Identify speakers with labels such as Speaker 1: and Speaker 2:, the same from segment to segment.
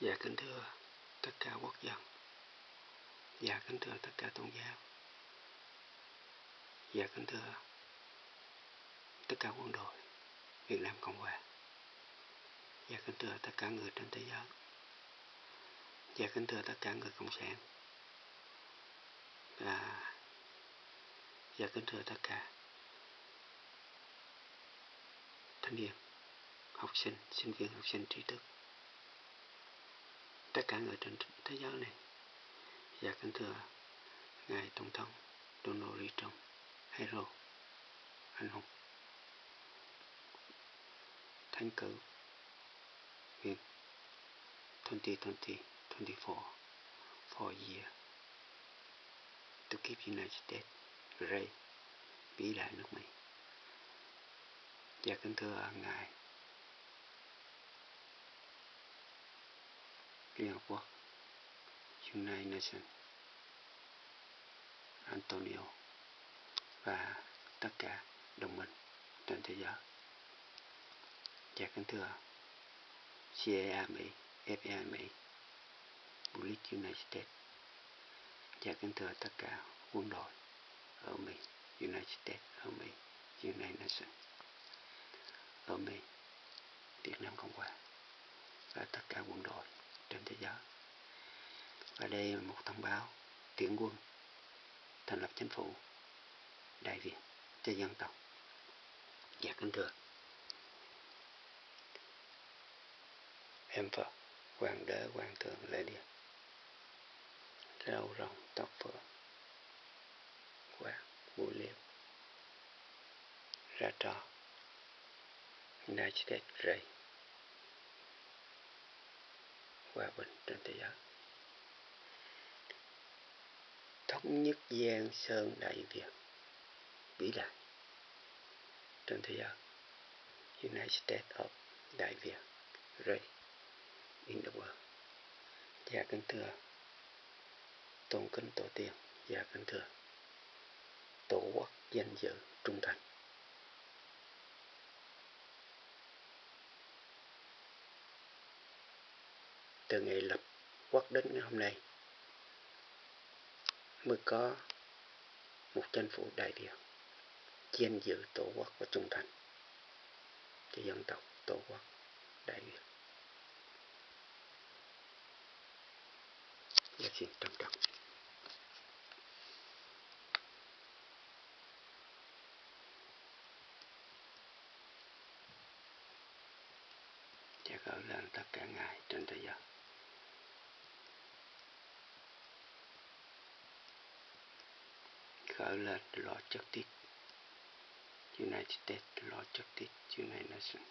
Speaker 1: Dạ kính thưa tất cả quốc dân. Dạ kính thưa tất cả tôn giáo. Dạ kính thưa tất cả quân đội Việt Nam Cộng Hòa. Dạ kính thưa tất cả người trên thế giới. Dạ kính thưa tất cả người cộng sản. Và dạ kính thưa tất cả thanh niên, học sinh, sinh viên, học sinh trí thức tất cả người trên thế giới này. Và kính thưa ngài tổng thống Donald Trump. Hero anh hùng. Thánh cử in 2020 24 for year to keep United States great vĩ đại nước Mỹ. Và kính thưa ngài Liên Hợp Quốc United Nations Antonio và tất cả đồng minh trên thế giới. Dạ kính thưa CIA Mỹ, FBI Mỹ, Police United States dạ kính thưa tất cả quân đội ở Mỹ, United States ở Mỹ, United Nations ở Mỹ, Việt Nam Cộng Hòa và tất cả quân đội trên thế giới. Và đây là một thông báo tuyển quân thành lập chính phủ Đại Việt cho dân tộc. Dạ kính thưa. Em Phật, Hoàng đế, Hoàng thượng, Lệ Điện. râu rồng, tóc phượng, quạt, mũi liêm, ra trò, United States Ray hòa bình trên thế giới. Thống nhất giang sơn đại việt vĩ đại trên thế giới. United States of Đại Việt Ray in the world. Dạ kính thưa, Tôn kính Tổ tiên Dạ kính thưa Tổ quốc danh dự trung thành. Từ ngày lập quốc đến ngày hôm nay mới có một chính phủ đại việt chuyên giữ tổ quốc và trung thành cho dân tộc tổ quốc đại việt và dạ, xin trân trọng. Và dạ, lên tất cả ngài trên thế giới. Alert lên lo chất United States lo chất United Nations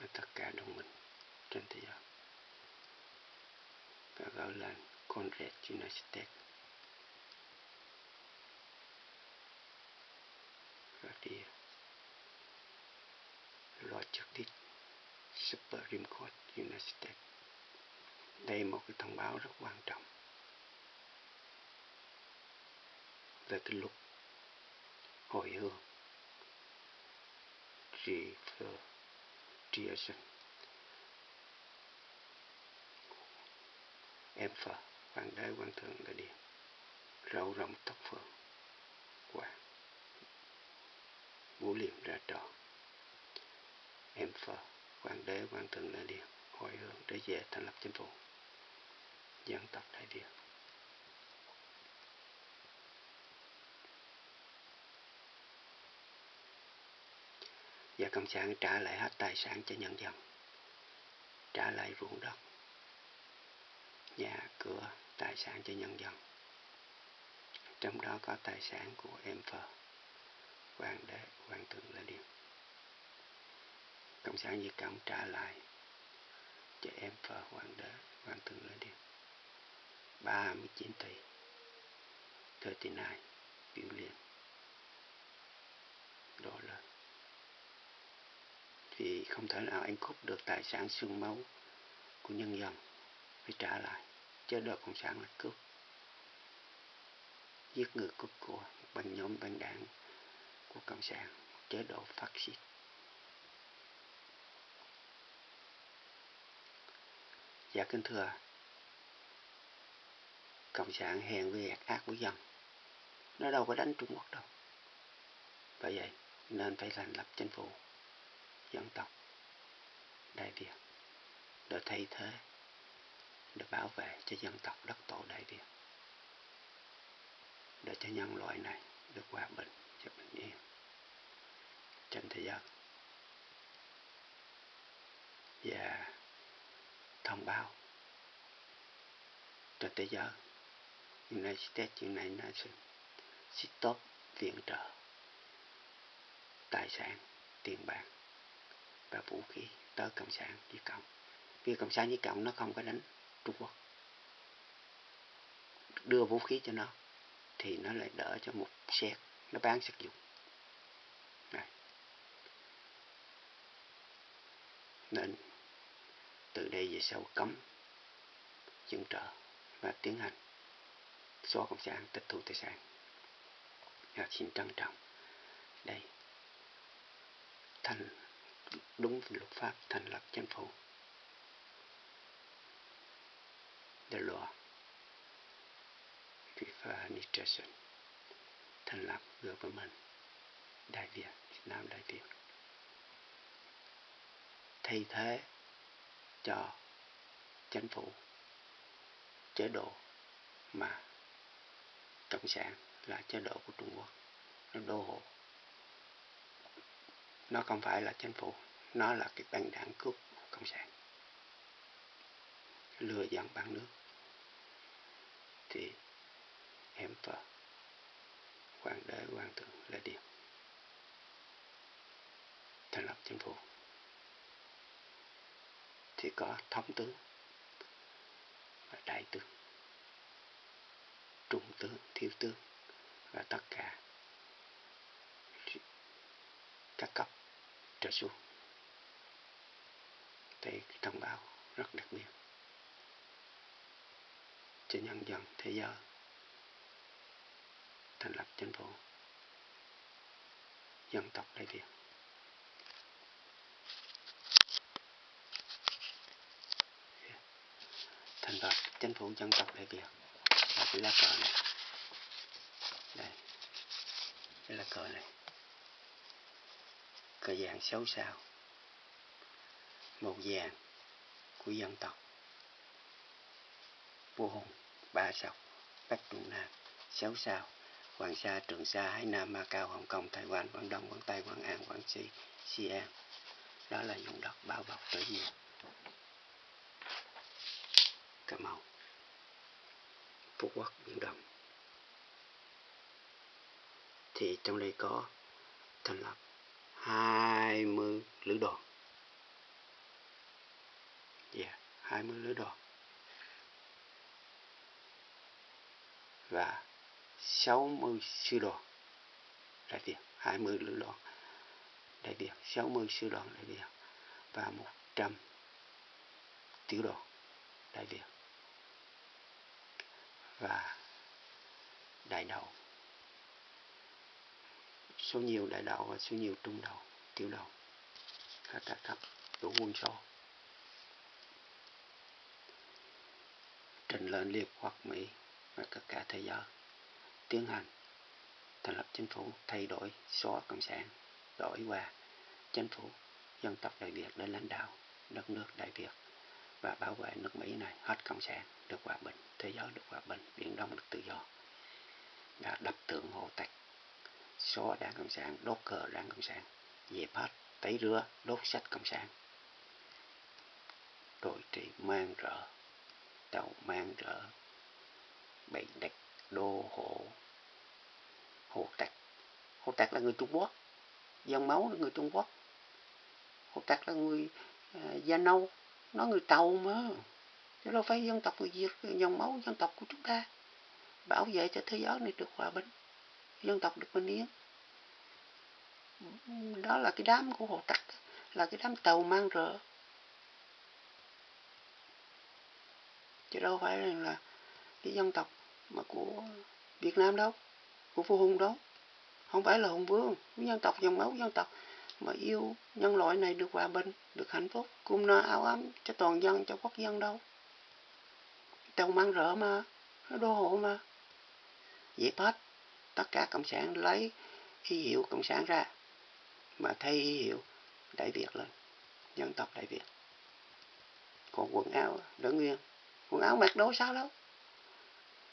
Speaker 1: và tất cả đồng minh trên thế giới. Và gọi là Conrad United States và đi, lo chất Supreme Court United States đây là một cái thông báo rất quan trọng. Về cái lúc hồi hương. Reversion em Phật, Hoàng đế Quan Thượng Đại Điện Râu rộng tóc phượng. Quả vũ liệm ra trò. Em Phật, Hoàng đế Quan Thượng Đại Điện Hồi hương để về thành lập chính phủ. Dân tộc Đại việt và cộng sản trả lại hết tài sản cho nhân dân. Trả lại ruộng đất, nhà, cửa, tài sản cho nhân dân. Trong đó có tài sản của em phờ, hoàng đế, hoàng thượng là điều cộng sản việt cộng trả lại cho em phờ, hoàng đế, hoàng thượng là điều 39 tỷ. 39 biểu liền đô la vì không thể nào anh cướp được tài sản xương máu của nhân dân. Phải trả lại chế độ cộng sản là cướp. Giết người cướp của bằng nhóm băng đảng của cộng sản chế độ phát xít. Dạ kính thưa, cộng sản hèn với ác ác với dân. Nó đâu có đánh trung quốc đâu. Bởi vậy, nên phải thành lập chính phủ, dân tộc việt để thay thế. Để bảo vệ cho dân tộc đất tổ đại việt để cho nhân loại này được hòa bình cho bình yên. Trên thế giới và thông báo. Cho thế giới United States, United Nations. Stop viện trợ. Tài sản, tiền bạc và vũ khí tới cộng sản với cộng. Vì cộng sản với cộng nó không có đánh trung quốc. Đưa vũ khí cho nó, thì nó lại đỡ cho một xét nó bán sử dụng Đây. nên, từ đây về sau cấm chứng trợ và tiến hành xóa cộng sản, tịch thu tài sản. Và xin trân trọng. Đây. Thành đúng luật pháp thành lập chính phủ. The law. FIFA administration. Thành lập government. Đại Việt Việt Nam Đại Việt. Thay thế cho chính phủ. Chế độ mà cộng sản là chế độ của Trung Quốc. Nó đô hộ nó không phải là chính phủ, nó là cái băng đảng cướp cộng sản. Lừa dặn bán nước. Thì em vợ hoàng đế, hoàng thượng là điểm thành lập chính phủ. Thì có thống tướng và đại tướng, trung tướng, thiếu tướng và tất cả các cấp trở xuống thì thông báo rất đặc biệt cho nhân dân thế giới thành lập chính phủ dân tộc Đại Việt. Thành lập chính phủ dân tộc Đại Việt là cái lá cờ này. Đây, cái lá cờ này. Cờ vàng xấu sao. Màu vàng của dân tộc. Vua Hùng, ba sọc Bắc Trung Nam, sáu sao Hoàng Sa, Trường Sa, Hải Nam, ma cao Hồng Kông, Thái Quan, Quảng Đông, Quảng Tây, Quảng An, Quảng Trị, Sian. Đó là vùng đất bao bọc tự nhiên. Cà Mau, Phú Quốc, Biển Đông. Thì trong đây có thành lập 20 lữ đoàn. Dạ, Yeah, 20 lữ đoàn. Và 60 sư đoàn đại Việt 20 lữ đoàn đại Việt 60 sư đoàn đại Việt và 100 tiểu đoàn đại Việt và đại đầu số nhiều đại đạo và số nhiều trung đầu tiểu đầu các cả thấp, đủ quân số trình lên liệt hoặc Mỹ và tất cả thế giới. Tiến hành. Thành lập chính phủ thay đổi xóa cộng sản đổi qua. Chính phủ dân tộc đại việt để lãnh đạo đất nước đại việt. Và bảo vệ nước mỹ này hết cộng sản được hòa bình. Thế giới được hòa bình biển đông được tự do. Đã đập tượng hồ tạch xóa đảng cộng sản đốt cờ đảng cộng sản. Dẹp hết tẩy rửa đốt sách cộng sản. Rồi trị mang rỡ tàu mang rỡ. Bậy đạch đô hộ hồ tạc. Hồ tạc là người trung quốc. Dòng máu là người trung quốc. Hồ tạc là người à, da nâu. Nó người tàu mà. Chứ đâu phải dân tộc người việt dòng máu dân tộc của chúng ta. Bảo vệ cho thế giới này được hòa bình dân tộc được minh yên đó là cái đám của hồ tặc, là cái đám tàu mang rợ. Chứ đâu phải là cái dân tộc mà của Việt Nam đâu, của vua Hùng đâu. Không phải là Hùng Vương dân tộc dòng máu, dân tộc mà yêu nhân loại này được hòa bình, được hạnh phúc cung no áo ấm cho toàn dân, cho quốc dân đâu. Tàu mang rỡ mà, nó đô hộ mà. Dẹp hết tất cả cộng sản lấy huy hiệu cộng sản ra, mà thay huy hiệu đại việt lên, dân tộc đại việt. Còn quần áo đỡ nguyên quần áo mặc đâu sao đâu.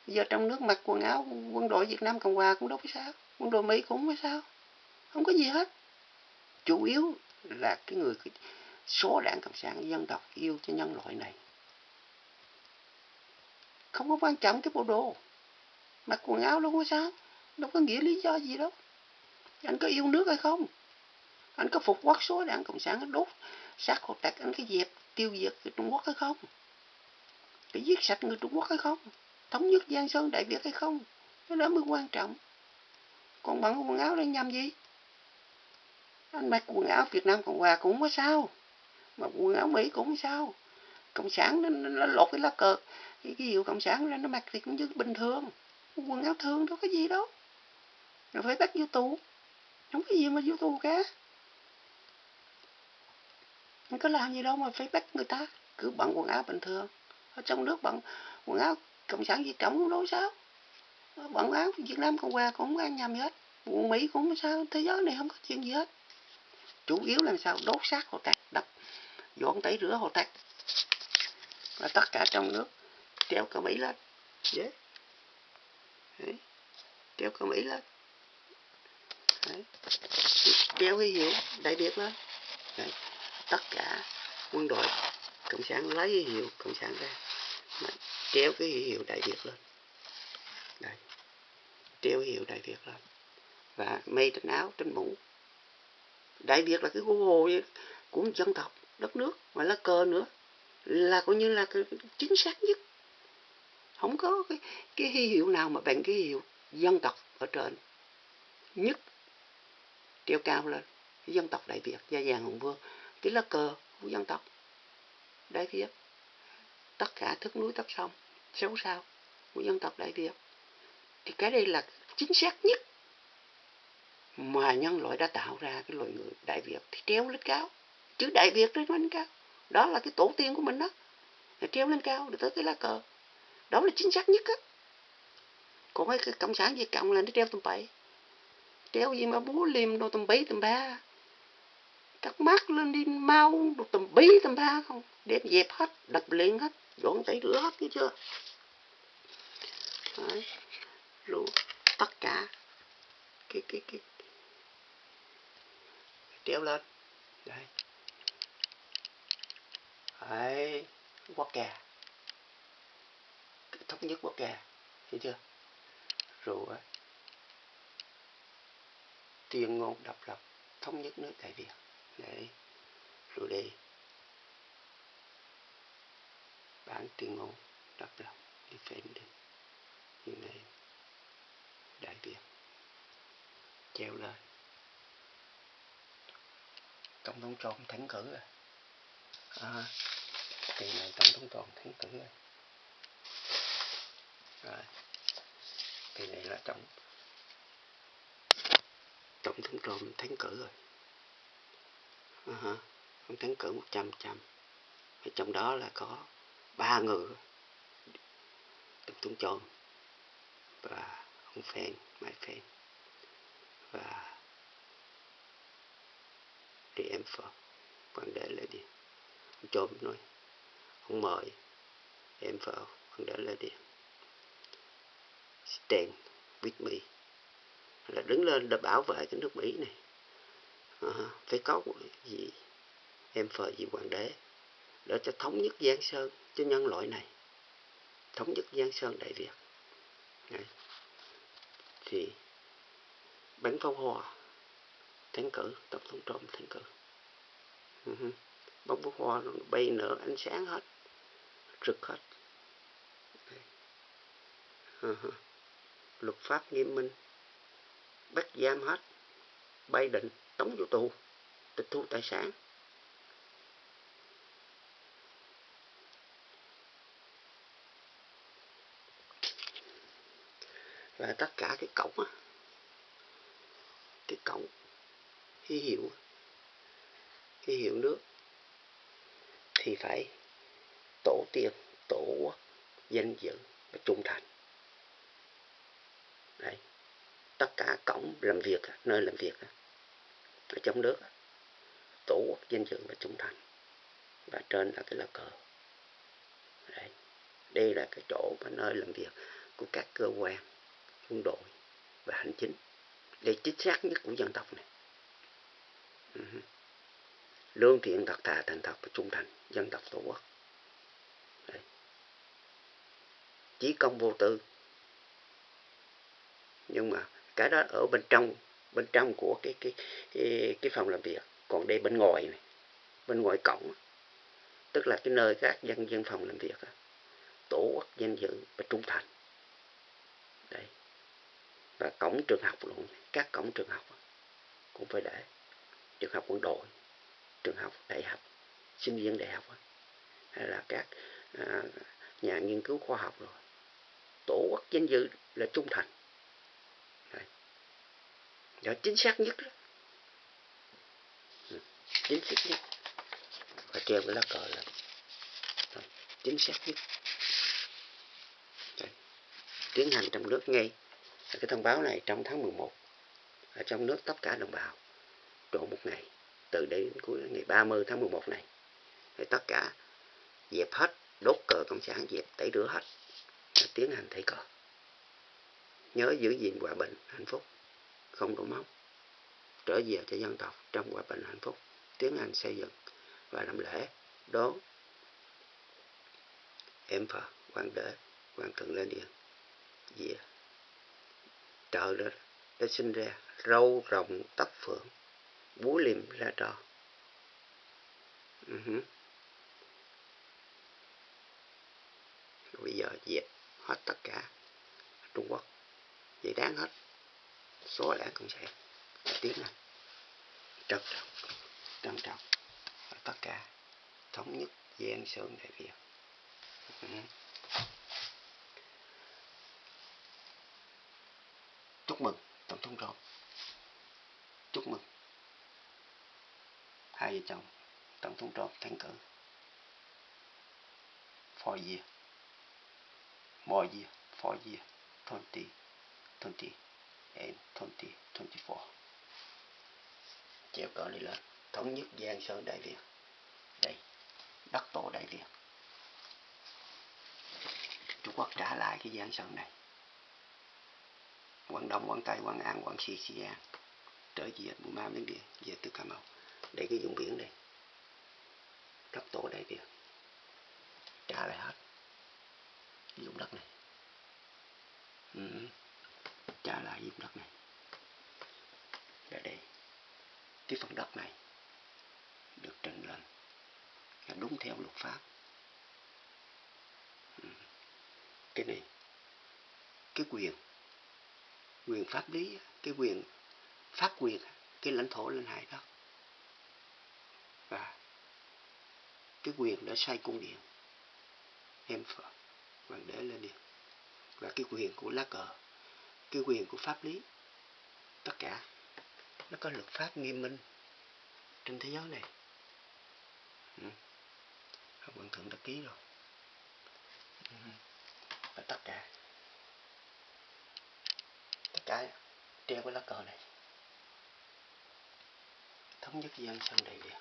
Speaker 1: Giờ trong nước mặc quần áo, quân đội việt nam cộng hòa cũng đâu có sao, quân đội mỹ cũng không có sao, không có gì hết. Chủ yếu là cái người số đảng cộng sản, dân tộc yêu cho nhân loại này. Không có quan trọng cái bộ đồ, mặc quần áo đâu có sao đâu có nghĩa lý do gì đâu. Anh có yêu nước hay không? Anh có phục quốc số đảng cộng sản đốt sát hồ tạc anh cái dẹp tiêu diệt người trung quốc hay không? Để giết sạch người trung quốc hay không? Thống nhất giang sơn đại việt hay không? Cái đó mới quan trọng. Còn bằng quần áo đang nhằm gì? Anh mặc quần áo việt nam cộng hòa cũng không có sao. Mà quần áo mỹ cũng không sao. Cộng sản nó, nó lột cái lá cờ. Cái, cái hiệu cộng sản ra nó mặc thì cũng như bình thường. Quần áo thường đâu có gì đâu rồi phải bắt vô tù. Không có gì mà vô tù cả. Không có làm gì đâu mà phải bắt người ta. Cứ bận quần áo bình thường. Ở trong nước bận quần áo cộng sản việt cộng cũng đâu sao. Bận áo việt nam cộng hòa cũng không ăn nhầm gì hết. Quần mỹ cũng không sao. Thế giới này không có chuyện gì hết. Chủ yếu là sao? Đốt xác hồ tạc, đập, dọn tẩy rửa hồ tạc. Và tất cả trong nước. Treo cờ mỹ lên. Yeah. Đấy. treo cờ mỹ lên. Đấy. kéo cái hiệu đại việt lên. Đấy. tất cả quân đội cộng sản lấy cái hiệu cộng sản ra mà treo cái hiệu đại việt lên. Đấy. treo cái hiệu đại việt lên. Và mây trên áo trên mũ. Đại việt là cái hồ của dân tộc đất nước mà lá cờ nữa. Là coi như là cái chính xác nhất. Không có cái, cái huy hiệu nào mà bằng cái hiệu dân tộc ở trên. Nhất treo cao lên, cái dân tộc đại việt, gia vàng hùng vương, cái lá cờ của dân tộc đại việt. Tất cả thức núi tất sông, xấu sao của dân tộc đại việt. Thì cái đây là chính xác nhất mà nhân loại đã tạo ra cái loài người đại việt. Thì treo lên cao, chữ đại việt lên lên cao. Đó là cái tổ tiên của mình đó. Thì treo lên cao được tới cái lá cờ. Đó là chính xác nhất á. Còn cái cộng sản việt cộng là nó treo tầm bậy kéo gì mà bú liềm đồ tầm bấy tầm ba. Cắt mắt lên đi, mau đồ tầm bí tầm ba không? Đem dẹp hết, đập liền hết, dọn tẩy rửa hết chứ chưa? Đấy. rồi tất cả. Cái cái cái. Kéo lên. Đây. Đấy quốc kè. Thống nhất quốc kè, thấy chưa? Rồi tuyên ngôn độc lập thống nhất nước đại việt. Đấy rồi đây bản tuyên ngôn độc lập defending như này đại việt. Treo lên tổng thống trump thắng cử rồi. À, kỳ này tổng thống trump thắng cử rồi. Rồi kỳ này là tổng tổng thống trump thắng cử rồi. À, uh ông thắng cử một trăm trăm. Trong đó là có ba người. Tổng thống trump và ông Phen, Mai Phen và đi em Phật quan đệ lại đi ông trộm nói. Ông mời em Phật quan đệ lại đi stand with me là đứng lên để bảo vệ cái nước Mỹ này. À, phải có gì em phờ gì hoàng đế để cho thống nhất Giang Sơn cho nhân loại này thống nhất Giang Sơn Đại Việt. Đấy. thì bắn pháo hoa thắng cử tổng thống Trump thắng cử. Ừ Bóng pháo hoa bay nở ánh sáng hết rực hết. Ừ Luật pháp nghiêm minh bắt giam hết. Bay định tống vô tù, tịch thu tài sản. Và tất cả cái cổng á. Cái cổng ký hiệu ký hiệu nước. Thì phải tổ tiên, tổ quốc, danh dự và trung thành đấy tất cả cổng làm việc, nơi làm việc ở trong nước tổ quốc danh dự và trung thành. Và trên là cái lá cờ. Đây đây là cái chỗ và nơi làm việc của các cơ quan, quân đội và hành chính. Để chính xác nhất của dân tộc này. Lương thiện thật thà, thành thật và trung thành. Dân tộc tổ quốc. Đấy. chí công vô tư. Nhưng mà cái đó ở bên trong bên trong của cái cái cái, cái phòng làm việc. Còn đây bên ngoài này bên ngoài cổng. Tức là cái nơi các dân dân phòng làm việc tổ quốc danh dự và trung thành. Đấy. Và cổng trường học luôn. Các cổng trường học cũng phải để. Trường học quân đội trường học đại học sinh viên đại học hay là các à, nhà nghiên cứu khoa học rồi. Tổ quốc danh dự là trung thành đó chính xác nhất đó. Ừ, chính xác nhất. Và treo cái lá cờ lên. Chính xác nhất. Đấy. tiến hành trong nước ngay. Cái thông báo này trong tháng 11 ở trong nước tất cả đồng bào trộn một ngày. Từ đây đến cuối ngày 30 tháng 11 này. Thì tất cả dẹp hết, đốt cờ cộng sản, dẹp tẩy rửa hết. Và tiến hành thay cờ. Nhớ giữ gìn hòa bình, hạnh phúc không đổ máu, trở về cho dân tộc trong hòa bình hạnh phúc, tiến hành xây dựng và làm lễ đón em Phật quan đế quan thượng lên điện. Về trợ đó đã sinh ra râu rồng tóc phượng, búa liềm ra trò uh-huh. Ừ bây giờ dẹp hết tất cả Trung Quốc. Vậy đáng hết số đảng cũng sẽ tiến này trân trọng trân trọng. Tất cả thống nhất gian sơn đại việt ừ. chúc mừng, tổng thống rồi chúc mừng. Hai vợ chồng, tổng thống Trump thắng cử. Four year more year four year twenty twenty and twenty twenty four treo cờ này lên thống nhất giang sơn đại việt đây đất tổ đại việt trung quốc trả lại cái giang sơn này Quảng Đông, Quảng Tây, Quảng An, Quảng Xi, Xi An trở về Burma, Miến Điện, về từ Cà Mau. để cái vùng biển đây. Đất tổ đại Việt. Trả lại hết. Cái vùng đất này. Ừ. Trả lại vùng đất này. để đây. Cái phần đất này được trình lên là đúng theo luật pháp. Ừ. Cái này, cái quyền quyền pháp lý, cái quyền phát quyền, cái lãnh thổ lên hải đất và cái quyền để xây cung điện em phật hoàng đế lên điện và cái quyền của lá cờ cái quyền của pháp lý. Tất cả. Nó có luật pháp nghiêm minh trên thế giới này. Ừ. quận thượng đã ký rồi. Ừ. và tất cả. Cái treo cái lá cờ này. Thống nhất dân sân đầy việt